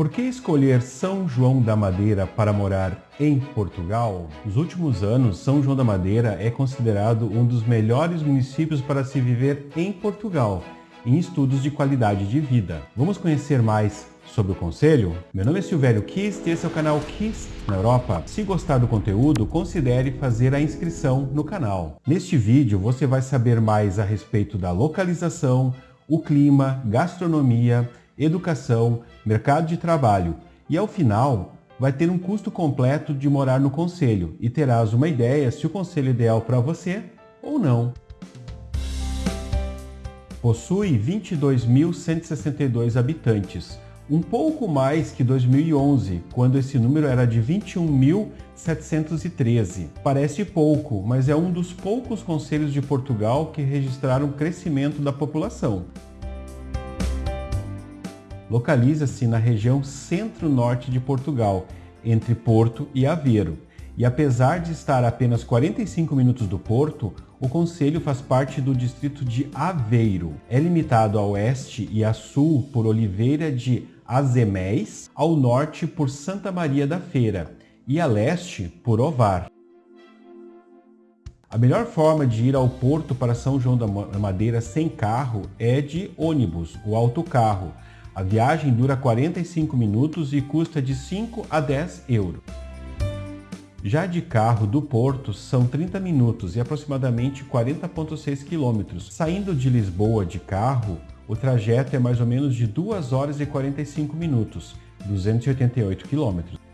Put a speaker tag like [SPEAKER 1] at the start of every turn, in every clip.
[SPEAKER 1] Por que escolher São João da Madeira para morar em Portugal? Nos últimos anos, São João da Madeira é considerado um dos melhores municípios para se viver em Portugal, em estudos de qualidade de vida. Vamos conhecer mais sobre o conselho? Meu nome é Silvério Kist e esse é o canal Kist na Europa. Se gostar do conteúdo, considere fazer a inscrição no canal. Neste vídeo você vai saber mais a respeito da localização, o clima, gastronomia, educação, mercado de trabalho e ao final vai ter um custo completo de morar no conselho e terás uma ideia se o conselho é ideal para você ou não. Possui 22.162 habitantes, um pouco mais que 2011, quando esse número era de 21.713. Parece pouco, mas é um dos poucos conselhos de Portugal que registraram crescimento da população localiza-se na região centro-norte de Portugal, entre Porto e Aveiro. E apesar de estar a apenas 45 minutos do Porto, o concelho faz parte do distrito de Aveiro. É limitado a oeste e a sul por Oliveira de Azemés, ao norte por Santa Maria da Feira e a leste por Ovar. A melhor forma de ir ao porto para São João da Madeira sem carro é de ônibus, o autocarro, a viagem dura 45 minutos e custa de 5 a 10 euros. Já de carro do Porto são 30 minutos e aproximadamente 40,6 quilômetros. Saindo de Lisboa de carro, o trajeto é mais ou menos de 2 horas e 45 minutos, 288 quilômetros.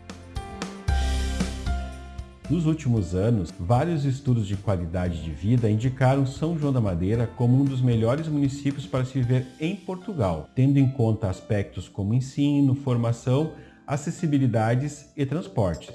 [SPEAKER 1] Nos últimos anos, vários estudos de qualidade de vida indicaram São João da Madeira como um dos melhores municípios para se viver em Portugal, tendo em conta aspectos como ensino, formação, acessibilidades e transportes.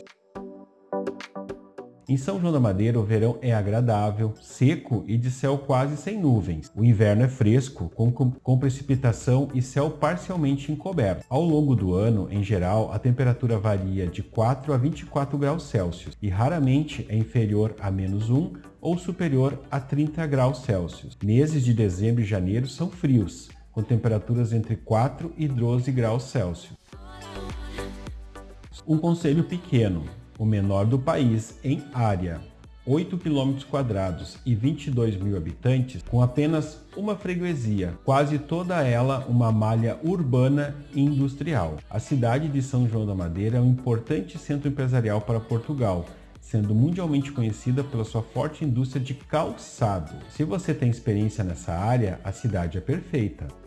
[SPEAKER 1] Em São João da Madeira, o verão é agradável, seco e de céu quase sem nuvens. O inverno é fresco, com, com precipitação e céu parcialmente encoberto. Ao longo do ano, em geral, a temperatura varia de 4 a 24 graus Celsius e raramente é inferior a menos 1 ou superior a 30 graus Celsius. Meses de dezembro e janeiro são frios, com temperaturas entre 4 e 12 graus Celsius. Um conselho pequeno, o menor do país em área, 8 km quadrados e 22 mil habitantes, com apenas uma freguesia, quase toda ela uma malha urbana e industrial. A cidade de São João da Madeira é um importante centro empresarial para Portugal, sendo mundialmente conhecida pela sua forte indústria de calçado. Se você tem experiência nessa área, a cidade é perfeita.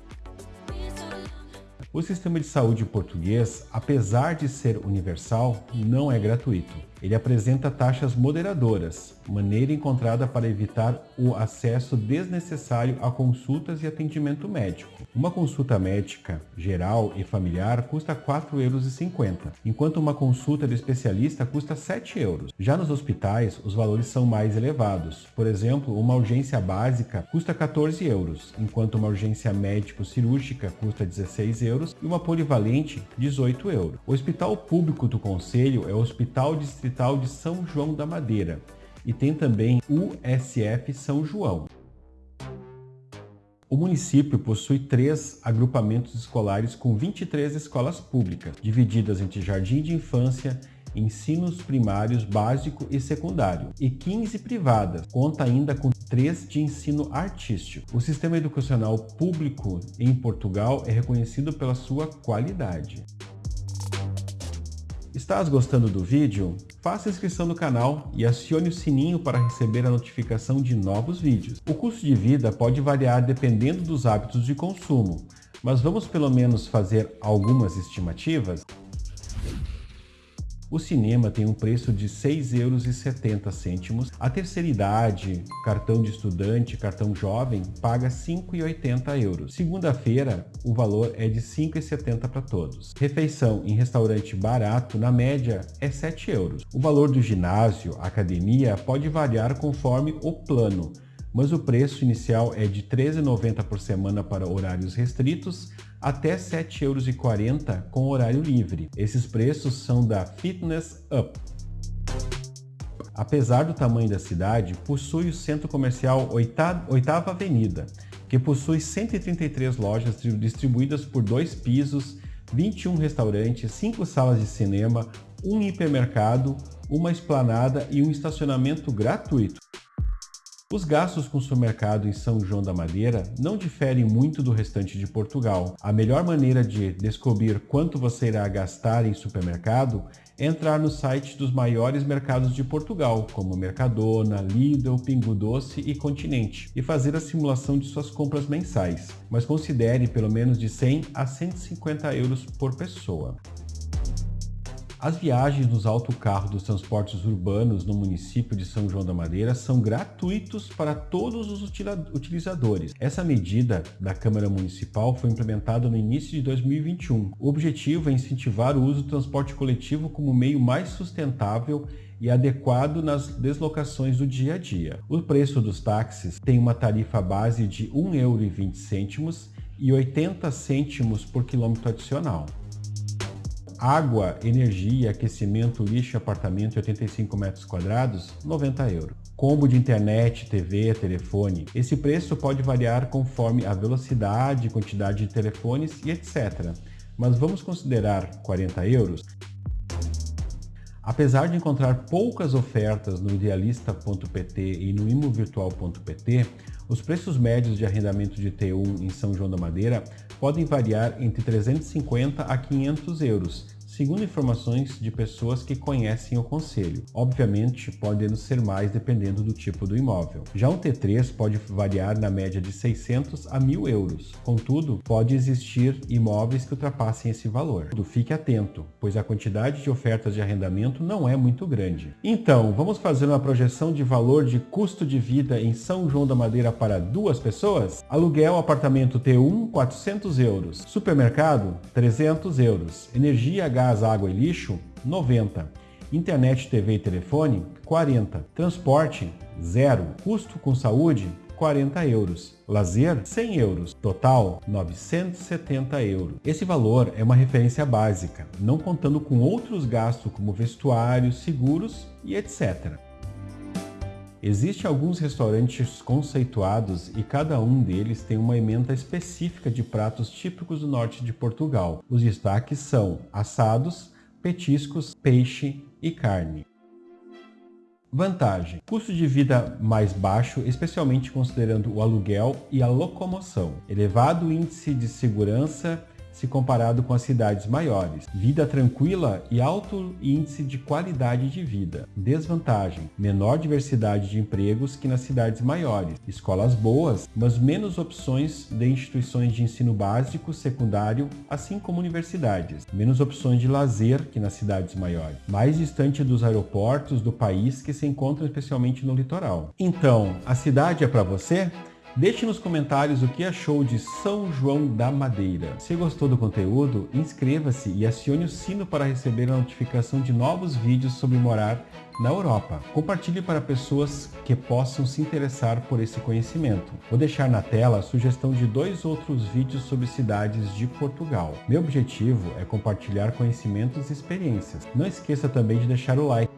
[SPEAKER 1] O sistema de saúde português, apesar de ser universal, não é gratuito. Ele apresenta taxas moderadoras, maneira encontrada para evitar o acesso desnecessário a consultas e atendimento médico. Uma consulta médica geral e familiar custa R$ 4,50 euros, enquanto uma consulta de especialista custa R$ 7 euros. Já nos hospitais, os valores são mais elevados. Por exemplo, uma urgência básica custa 14 euros, enquanto uma urgência médico-cirúrgica custa 16 euros e uma polivalente 18 euros. O hospital público do Conselho é o Hospital Distrital Hospital de São João da Madeira e tem também USF São João. O município possui três agrupamentos escolares com 23 escolas públicas, divididas entre jardim de infância, ensinos primários básico e secundário, e 15 privadas. Conta ainda com três de ensino artístico. O sistema educacional público em Portugal é reconhecido pela sua qualidade. Estás gostando do vídeo? Faça inscrição no canal e acione o sininho para receber a notificação de novos vídeos. O custo de vida pode variar dependendo dos hábitos de consumo, mas vamos pelo menos fazer algumas estimativas? O cinema tem um preço de R$ 6,70 euros. A terceira idade, cartão de estudante, cartão jovem, paga R$ 5,80 euros. Segunda-feira, o valor é de R$ 5,70 para todos. Refeição em restaurante barato, na média, é R$ 7 euros. O valor do ginásio, academia, pode variar conforme o plano, mas o preço inicial é de R$ 13,90 por semana para horários restritos, até R$ 7,40€ com horário livre. Esses preços são da Fitness Up. Apesar do tamanho da cidade, possui o centro comercial Oitava Avenida, que possui 133 lojas distribuídas por dois pisos, 21 restaurantes, 5 salas de cinema, um hipermercado, uma esplanada e um estacionamento gratuito. Os gastos com supermercado em São João da Madeira não diferem muito do restante de Portugal. A melhor maneira de descobrir quanto você irá gastar em supermercado é entrar no site dos maiores mercados de Portugal, como Mercadona, Lidl, Pingo Doce e Continente, e fazer a simulação de suas compras mensais, mas considere pelo menos de 100 a 150 euros por pessoa. As viagens nos autocarros dos transportes urbanos no município de São João da Madeira são gratuitos para todos os utilizadores. Essa medida da Câmara Municipal foi implementada no início de 2021. O objetivo é incentivar o uso do transporte coletivo como meio mais sustentável e adequado nas deslocações do dia a dia. O preço dos táxis tem uma tarifa base de R$ 1,20 e 80 cêntimos por quilômetro adicional água, energia, aquecimento, lixo, apartamento 85 metros quadrados, 90 euros. Combo de internet, TV, telefone. Esse preço pode variar conforme a velocidade, quantidade de telefones e etc. Mas vamos considerar 40 euros? Apesar de encontrar poucas ofertas no idealista.pt e no imovirtual.pt, os preços médios de arrendamento de T1 em São João da Madeira podem variar entre 350 a 500 euros, segundo informações de pessoas que conhecem o conselho. Obviamente, podendo ser mais dependendo do tipo do imóvel. Já um T3 pode variar na média de 600 a 1000 euros. Contudo, pode existir imóveis que ultrapassem esse valor. Fique atento, pois a quantidade de ofertas de arrendamento não é muito grande. Então, vamos fazer uma projeção de valor de custo de vida em São João da Madeira para duas pessoas? Aluguel apartamento T1, 400 euros. Supermercado, 300 euros. Energia, gás gás, água e lixo, 90. Internet, TV e telefone, 40. Transporte, zero. Custo com saúde, 40 euros. Lazer, 100 euros. Total, 970 euros. Esse valor é uma referência básica, não contando com outros gastos como vestuário, seguros e etc. Existem alguns restaurantes conceituados e cada um deles tem uma emenda específica de pratos típicos do norte de Portugal. Os destaques são assados, petiscos, peixe e carne. Vantagem: custo de vida mais baixo, especialmente considerando o aluguel e a locomoção. Elevado índice de segurança se comparado com as cidades maiores. Vida tranquila e alto índice de qualidade de vida. Desvantagem: menor diversidade de empregos que nas cidades maiores. Escolas boas, mas menos opções de instituições de ensino básico, secundário, assim como universidades. Menos opções de lazer que nas cidades maiores. Mais distante dos aeroportos do país que se encontram especialmente no litoral. Então, a cidade é para você? Deixe nos comentários o que achou de São João da Madeira. Se gostou do conteúdo, inscreva-se e acione o sino para receber a notificação de novos vídeos sobre morar na Europa. Compartilhe para pessoas que possam se interessar por esse conhecimento. Vou deixar na tela a sugestão de dois outros vídeos sobre cidades de Portugal. Meu objetivo é compartilhar conhecimentos e experiências. Não esqueça também de deixar o like